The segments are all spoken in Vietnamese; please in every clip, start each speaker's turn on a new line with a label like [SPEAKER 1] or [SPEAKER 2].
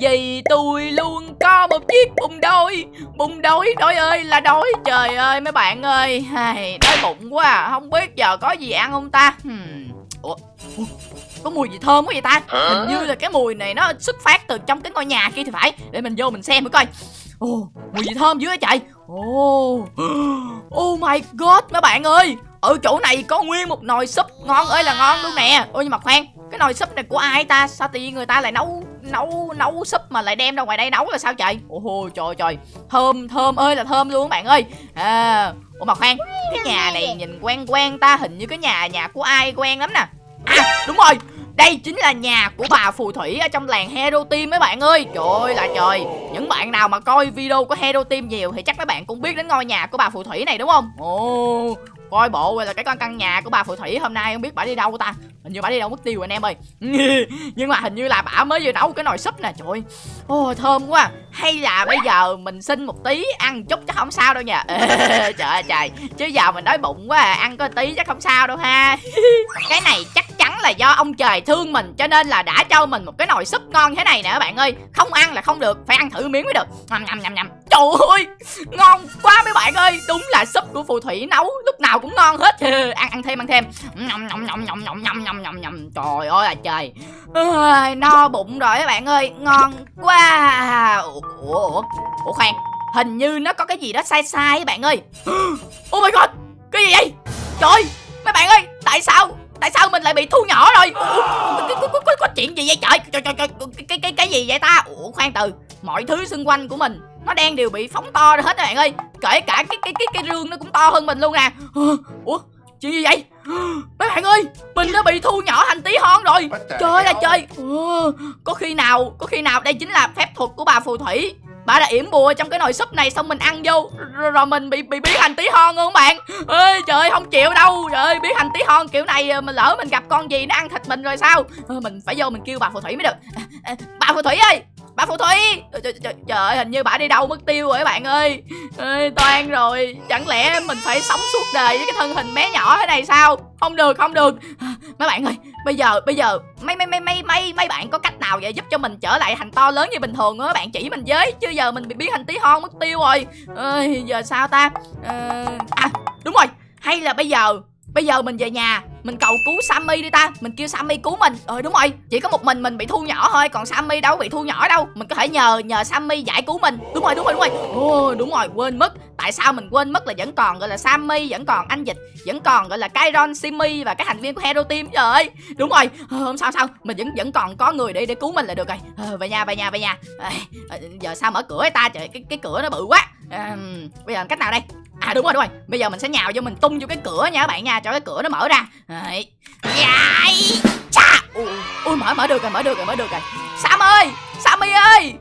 [SPEAKER 1] Vì tôi luôn có một chiếc bụng đói Bụng đói, đói ơi là đói Trời ơi mấy bạn ơi Đói bụng quá à. Không biết giờ có gì ăn không ta? Hmm. Ủa? Có mùi gì thơm quá vậy ta? Hình như là cái mùi này nó xuất phát từ trong cái ngôi nhà kia thì phải. Để mình vô mình xem thử coi. Ồ, mùi gì thơm dữ vậy trời? Ồ, oh my god mấy bạn ơi. Ở chỗ này có nguyên một nồi súp ngon ơi là ngon luôn nè. Ôi nhưng mà khoan Cái nồi súp này của ai ta? Sao tự nhiên người ta lại nấu nấu nấu súp mà lại đem ra ngoài đây nấu là sao trời? Ồ trời trời. Thơm thơm ơi là thơm luôn các bạn ơi. À, Ủa mà khoan Cái nhà này nhìn quen quen ta Hình như cái nhà nhà của ai quen lắm nè. À đúng rồi. Đây chính là nhà của bà phù thủy ở trong làng Hero Team mấy bạn ơi. Trời ơi là trời. Những bạn nào mà coi video của Hero Team nhiều Thì chắc mấy bạn cũng biết đến ngôi nhà của bà phù thủy này đúng không? Ồ coi bộ là cái con căn nhà của bà phù thủy hôm nay không biết bà đi đâu ta? Hình như bà đi đâu mất tiêu anh em ơi. Nhưng mà hình như là bà mới vừa nấu cái nồi súp nè, trời ơi. Thơm quá. Hay là bây giờ mình xin một tí ăn chút chắc không sao đâu nha trời ơi, trời. Chứ giờ mình đói bụng quá à. ăn có tí chắc không sao đâu ha. Cái này chắc là do ông trời thương mình cho nên là đã cho mình một cái nồi súp ngon thế này nè các bạn ơi. Không ăn là không được phải ăn thử miếng mới được. Nhầm nhầm nhầm nhầm trời ơi ngon quá mấy bạn ơi. Đúng là súp của phù thủy nấu lúc nào cũng ngon hết. Ăn ăn thêm ăn thêm. Nhầm nhầm nhầm nhầm nhầm nhầm nhầm nhầm nhầm trời ơi là trời. À, no bụng rồi các bạn ơi. Ngon quá à. ủa ủa ủa. Khoan hình như nó có cái gì đó sai sai các bạn ơi. Oh my god cái gì vậy? Trời mấy bạn ơi tại sao? Tại sao mình lại bị thu nhỏ rồi? Có, có, có, chuyện gì vậy? Trời trời trời, trời cái, cái cái gì vậy ta? Ủa khoan từ mọi thứ xung quanh của mình nó đang đều bị phóng to ra hết các bạn ơi. Kể cả cái cái cái cái rương nó cũng to hơn mình luôn nè ủa chuyện gì vậy? Mấy bạn ơi mình đã bị thu nhỏ thành tí hon rồi. Trời là trời. Ừ, có khi nào có khi nào đây chính là phép thuật của bà phù thủy bà đã yểm bùa trong cái nồi súp này xong mình ăn vô rồi, rồi mình bị bị biến thành tí hon luôn các bạn. Ơi trời không chịu đâu. Trời ơi biến thành tí hon kiểu này ờ, mình lỡ mình gặp con gì nó ăn thịt mình rồi sao? Ờ, mình phải vô mình kêu bà phù thủy mới được. À, bà phù thủy ơi bà phù thủy. Trời, trời, trời ơi hình như bà đi đâu mất tiêu rồi các bạn ơi. Ơi toan rồi. Chẳng lẽ mình phải sống suốt đời với cái thân hình bé nhỏ thế này sao? Không được không được. Mấy bạn ơi bây giờ bây giờ mấy mấy mấy mấy mấy mấy bạn có cách nào vậy giúp cho mình trở lại thành to lớn như bình thường á? Bạn chỉ mình với chứ giờ mình bị biến thành tí hon mất tiêu rồi. Ơi giờ sao ta? À, à đúng rồi. Hay là bây giờ bây giờ mình về nhà mình cầu cứu Sammy đi ta. Mình kêu Sammy cứu mình. Ờ đúng rồi. Chỉ có một mình mình bị thu nhỏ thôi Còn Sammy đâu bị thu nhỏ đâu. Mình có thể nhờ nhờ Sammy giải cứu mình. Đúng rồi đúng rồi đúng rồi. Ồ đúng rồi quên mất. Tại sao mình quên mất là vẫn còn gọi là Sammy Vẫn còn anh Dịch Vẫn còn gọi là Kyron, Simi Và các thành viên của Hero Team Trời ơi Đúng rồi. Hôm Không sao sao. Mình vẫn vẫn còn có người để để cứu mình là được rồi. Ờ, về nhà về nhà về nhà. À, Giờ sao mở cửa ta? Trời cái, cái cửa nó bự quá. À, Bây giờ cách nào đây? À đúng rồi đúng rồi. Bây giờ mình sẽ nhào vô mình tung vô cái cửa nha các bạn nha. Cho cái cửa nó mở ra. Đấy. Dài Chà. Ui mở mở được rồi mở được rồi mở được rồi. Sam ơi Sammy ơi.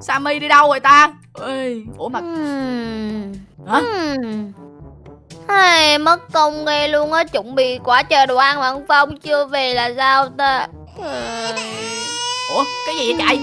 [SPEAKER 1] Sammy đi đâu rồi ta? Ê, Ủa mà
[SPEAKER 2] Hmm.
[SPEAKER 1] Hả?
[SPEAKER 2] Hmm. Ai, mất công ghê luôn á chuẩn bị quá trời đồ ăn mà ông Phong chưa về là sao ta.
[SPEAKER 1] Ủa cái gì vậy chạy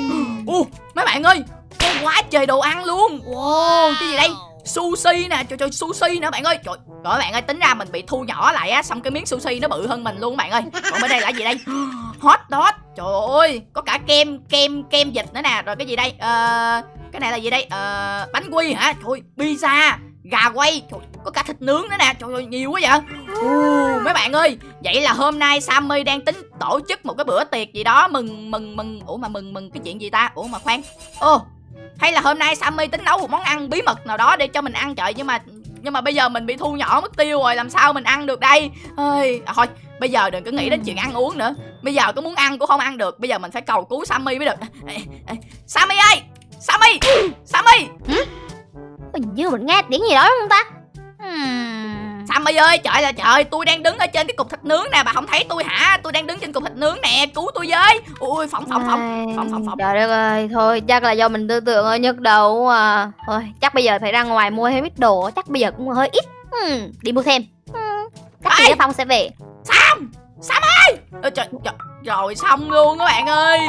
[SPEAKER 1] Ủa mấy bạn ơi Có quá trời đồ ăn luôn. Wow cái gì đây sushi nè. Trời trời sushi nữa bạn ơi. Trời các bạn ơi tính ra mình bị thu nhỏ lại á xong cái miếng sushi nó bự hơn mình luôn bạn ơi. Còn bên đây là gì đây? Hot dog. Trời ơi có cả kem kem kem dịch nữa nè. Rồi cái gì đây? Ờ cái này là gì đây? Ờ bánh quy hả? Thôi, pizza gà quay. Trời, có cả thịt nướng nữa nè. Trời ơi nhiều quá vậy. Ồ, mấy bạn ơi vậy là hôm nay sammy đang tính tổ chức một cái bữa tiệc gì đó. Mừng mừng mừng. Ủa mà mừng mừng cái chuyện gì ta? Ủa mà khoan. Ô hay là hôm nay Sammy tính nấu một món ăn bí mật nào đó để cho mình ăn trời nhưng mà nhưng mà bây giờ mình bị thu nhỏ mất tiêu rồi làm sao mình ăn được đây? Ơi à, thôi bây giờ đừng có nghĩ đến chuyện ăn uống nữa. Bây giờ có muốn ăn cũng không ăn được bây giờ mình phải cầu cứu Sammy mới được. Ê, ê, Sammy ơi! Sammy! Sammy!
[SPEAKER 2] Hình như mình nghe tiếng gì đó đúng không ta? Hmm.
[SPEAKER 1] Sammy ơi trời là trời tôi đang đứng ở trên cái cục thịt nướng nè bà không thấy tôi hả? Tôi đang đứng trên cục thịt nướng nè cứu tôi với. Ui phỏng phỏng phỏng phỏng phỏng phỏng.
[SPEAKER 2] Trời đất ơi Thôi chắc là do mình tư tưởng hơi nhức đầu à. Thôi chắc bây giờ phải ra ngoài mua thêm ít đồ Chắc bây giờ cũng hơi ít. Hmm. Đi mua thêm. Hmm. Chắc chị Phong sẽ về.
[SPEAKER 1] Sam! Sam ơi! Trời, trời, rồi xong luôn các bạn ơi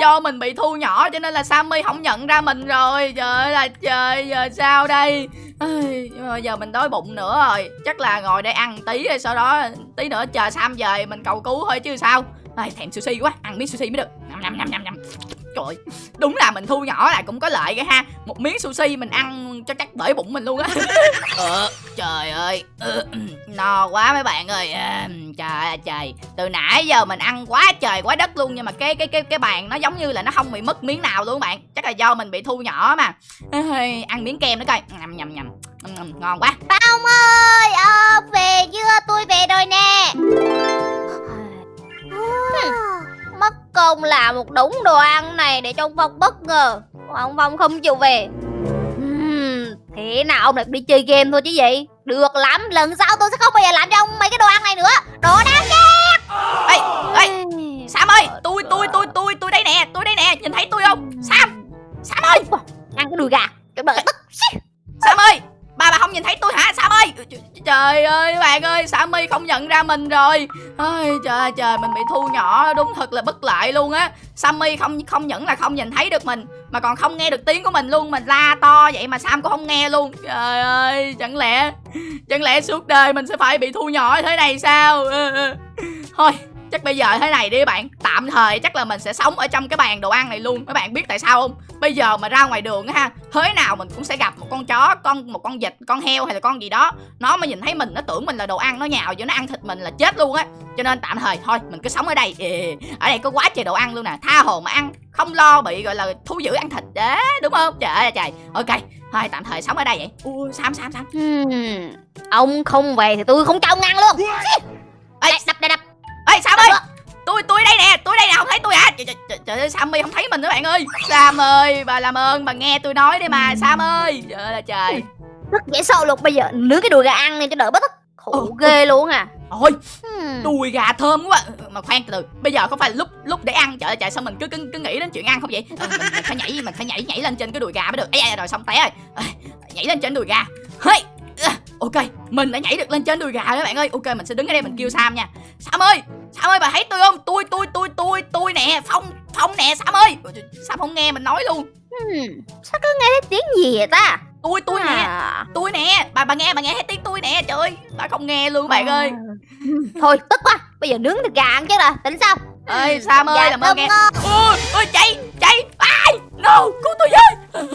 [SPEAKER 1] Do mình bị thu nhỏ cho nên là Sammy không nhận ra mình rồi. Trời ơi là trời giờ sao đây? Nhưng mà giờ mình đói bụng nữa rồi. Chắc là ngồi đây ăn tí rồi sau đó tí nữa chờ Sam về mình cầu cứu thôi chứ sao. Ai, thèm sushi quá ăn miếng sushi mới được. Nhầm nhầm nhầm nhầm Trời Đúng là mình thu nhỏ lại cũng có lợi cái ha. Một miếng sushi mình ăn cho chắc bể bụng mình luôn á. Ờ trời ơi. Ừ, No quá mấy bạn ơi. À, Trời ơi trời. Từ nãy giờ mình ăn quá trời quá đất luôn Nhưng mà cái cái cái cái bàn nó giống như là nó không bị mất miếng nào luôn bạn. Chắc là do mình bị thu nhỏ mà. Ăn miếng kem nữa coi. Nhầm nhầm nhầm Ngon quá.
[SPEAKER 2] Phong ơi ông về một đống đồ ăn này để cho ông Phong bất ngờ. Ông Phong không chịu về. Ừm, thế nào ông lại đi chơi game thôi chứ gì được lắm lần sau tôi sẽ không bao giờ làm cho ông mấy cái đồ ăn này nữa. Đồ đáng ghét.
[SPEAKER 1] Ê, ê, Sam ơi tôi tôi tôi tôi tôi đây nè tôi đây nè nhìn thấy tôi không? Sam Sam ơi.
[SPEAKER 2] Ăn cái đùi gà cái bờ tức
[SPEAKER 1] Sam ơi không nhìn thấy tôi hả? Sam ơi? Trời ơi bạn ơi Sammy không nhận ra mình rồi. Ôi, Trời trời mình bị thu nhỏ Đúng thật là bất lợi luôn á. Sammy không không những là không nhìn thấy được mình Mà còn không nghe được tiếng của mình luôn. Mình la to vậy mà Sam cũng không nghe luôn. Trời ơi chẳng lẽ Chẳng lẽ suốt đời mình sẽ phải bị thu nhỏ thế này sao? Ừ, ừ. Thôi chắc bây giờ thế này đi bạn. Tạm thời chắc là mình sẽ sống ở trong cái bàn đồ ăn này luôn. Các bạn biết tại sao không? Bây giờ mà ra ngoài đường á ha thế nào mình cũng sẽ gặp một con chó con một con vịt con heo hay là con gì đó. Nó mà nhìn thấy mình nó tưởng mình là đồ ăn nó nhào vô nó ăn thịt mình là chết luôn á. Cho nên tạm thời thôi mình cứ sống ở đây. Ở đây có quá trời đồ ăn luôn nè. Tha hồ mà ăn không lo bị gọi là thu giữ ăn thịt. Đấy đúng không? Trời ơi trời. Ok thôi tạm thời sống ở đây vậy. Ui sam sam sam.
[SPEAKER 2] Ừm, ông không về thì tôi không cho ông ăn luôn.
[SPEAKER 1] Ê,
[SPEAKER 2] đập đập đập
[SPEAKER 1] ê sam ơi! Tôi tôi đây nè tôi đây nè không thấy tôi hả? Trời, trời, trời, ơi sammy không thấy mình nữa bạn ơi. Sam ơi bà làm ơn bà nghe tôi nói đi mà sam ơi. Trời ơi là trời.
[SPEAKER 2] Rất dễ sợ luôn. Bây giờ nướng cái đùi gà ăn này cho đỡ bất khổ
[SPEAKER 1] Ừ.
[SPEAKER 2] ghê luôn à.
[SPEAKER 1] Ôi
[SPEAKER 2] Ừm.
[SPEAKER 1] đùi gà thơm quá. Mà khoan từ từ bây giờ không phải lúc lúc để ăn? Trời ơi trời sao mình cứ cứ, cứ nghĩ đến chuyện ăn không vậy? Ờ, mình, mình phải nhảy mình phải nhảy nhảy lên trên cái đùi gà mới được. Ấy rồi xong té rồi. Ờ, nhảy lên trên đùi gà. Hey ok mình đã nhảy được lên trên đùi gà đó bạn ơi. Ok mình sẽ đứng ở đây mình kêu sam nha. Sam ơi sam ơi bà thấy tôi không? Tôi tôi tôi tôi tôi nè phong phong nè sam ơi. Sam không nghe mình nói luôn.
[SPEAKER 2] Ừm, sao cứ nghe thấy tiếng gì vậy ta?
[SPEAKER 1] Tôi tôi nè
[SPEAKER 2] À.
[SPEAKER 1] tôi nè bà bà nghe bà nghe thấy tiếng tôi nè trời ơi bà không nghe luôn bạn ơi.
[SPEAKER 2] Ừm, thôi tức quá bây giờ nướng thịt gà ăn chứ là tính sao?
[SPEAKER 1] Ơi sam ơi
[SPEAKER 2] Dạ,
[SPEAKER 1] làm ơn nghe. ôi ôi chạy chạy ai no cứu tôi với trời,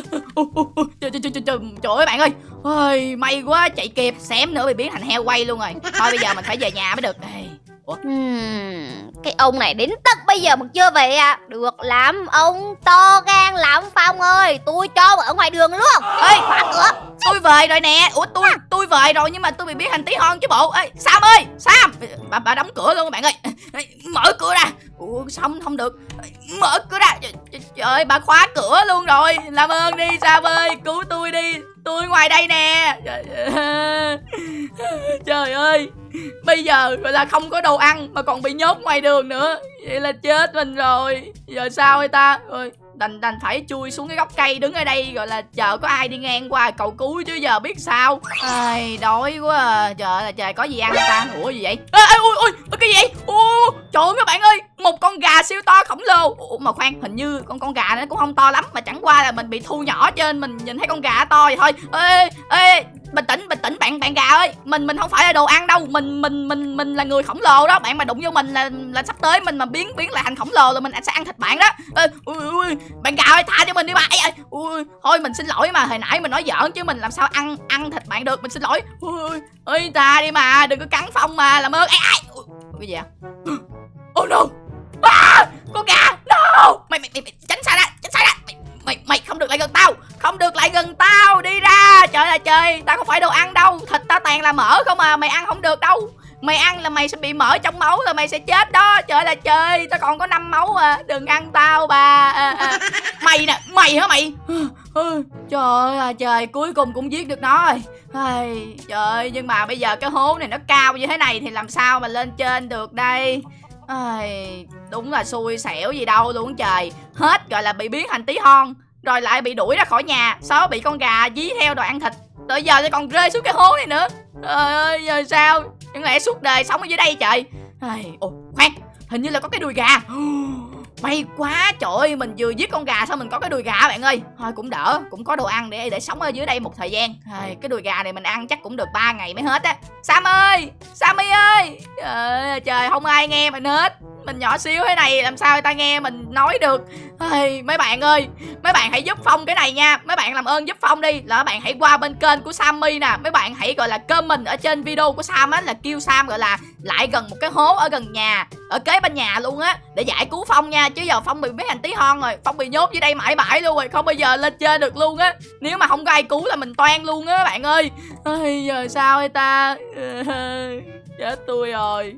[SPEAKER 1] trời, trời, trời, trời, trời ơi bạn ơi. Ôi may quá chạy kịp xém nữa bị biến thành heo quay luôn rồi. Thôi bây giờ mình phải về nhà mới được. Ê, ủa?
[SPEAKER 2] Ừm, cái ông này đến tận bây giờ mà chưa về à. Được lắm ông to gan lắm phong ơi. Tôi cho ở ngoài đường luôn.
[SPEAKER 1] Ê
[SPEAKER 2] khóa cửa
[SPEAKER 1] tôi về rồi nè. Ủa tôi tôi về rồi nhưng mà tôi bị biến thành tí hon chứ bộ. Ê sam ơi sam! Bà bà đóng cửa luôn các bạn ơi. Mở cửa ra. Ủa xong không được? Mở cửa ra. Trời, ơi bà khóa cửa luôn rồi. Làm ơn đi sam ơi. Cứu tôi đi. Tôi ngoài đây nè. Trời, ơi. Bây giờ gọi là không có đồ ăn mà còn bị nhốt ngoài đường nữa. Vậy là chết mình rồi. Giờ sao vậy ta? Rồi đành đành phải chui xuống cái gốc cây đứng ở đây gọi là chờ có ai đi ngang qua cầu cứu chứ giờ biết sao? Ai đói quá à. trời là trời có gì ăn ta? Ủa gì vậy? Ê, ê, ui ui ui, cái gì vậy? Ô trời ơi các bạn ơi một con gà siêu to khổng lồ. Ủa mà khoan hình như con con gà nó cũng không to lắm mà chẳng qua là mình bị thu nhỏ trên mình nhìn thấy con gà to vậy thôi. Ê ê bình tĩnh bình tĩnh bạn bạn gà ơi. Mình mình không phải là đồ ăn đâu. Mình mình mình mình là người khổng lồ đó. Bạn mà đụng vô mình là là sắp tới mình mà biến biến lại thành khổng lồ là mình sẽ ăn thịt bạn đó. Ê, ui, ui, bạn gà ơi tha cho mình đi bà. Ấy, ui, thôi mình xin lỗi mà hồi nãy mình nói giỡn chứ mình làm sao ăn ăn thịt bạn được mình xin lỗi. Ui, ơi tha đi mà đừng có cắn phong mà làm ơn. Ai ai cái gì vậy? Oh no. À, con gà no. Mày mày mày, mày tránh xa ra tránh xa ra mày, mày mày không được lại gần tao không được lại gần tao đi ra. Trời là trời tao không phải đồ ăn đâu thịt tao toàn là mỡ không à mày ăn không được đâu mày ăn là mày sẽ bị mỡ trong máu rồi mày sẽ chết đó. Trời là trời tao còn có năm máu à. Đừng ăn tao bà. À, à. mày nè mày hả mày? Trời ơi là trời cuối cùng cũng giết được nó rồi. Ai, trời ơi nhưng mà bây giờ cái hố này nó cao như thế này thì làm sao mà lên trên được đây? Ai, đúng là xui xẻo gì đâu luôn trời? Hết gọi là bị biến thành tí hon rồi lại bị đuổi ra khỏi nhà. Sau bị con gà dí theo đòi ăn thịt. Rồi giờ lại còn rơi xuống cái hố này nữa. Trời ơi giờ sao? Chẳng lẽ suốt đời sống ở dưới đây trời Ai, ồ khoan hình như là có cái đùi gà. May quá trời ơi mình vừa giết con gà xong mình có cái đùi gà bạn ơi. Thôi cũng đỡ cũng có đồ ăn để để sống ở dưới đây một thời gian. Ai, cái đùi gà này mình ăn chắc cũng được 3 ngày mới hết á. Sam ơi sammy ơi. Trời, trời không ai nghe mình hết mình nhỏ xíu thế này làm sao người ta nghe mình nói được? Ai, mấy bạn ơi mấy bạn hãy giúp phong cái này nha. Mấy bạn làm ơn giúp phong đi. Là mấy bạn hãy qua bên kênh của sammy nè. Mấy bạn hãy gọi là comment ở trên video của sam á là kêu sam gọi là lại gần một cái hố ở gần nhà ở kế bên nhà luôn á để giải cứu phong nha. Chứ giờ phong bị mấy hành tí hon rồi. Phong bị nhốt dưới đây mãi mãi luôn rồi không bao giờ lên chơi được luôn á. Nếu mà không có ai cứu là mình toan luôn á bạn ơi. Ai, giờ sao đây ta? Chết tôi rồi.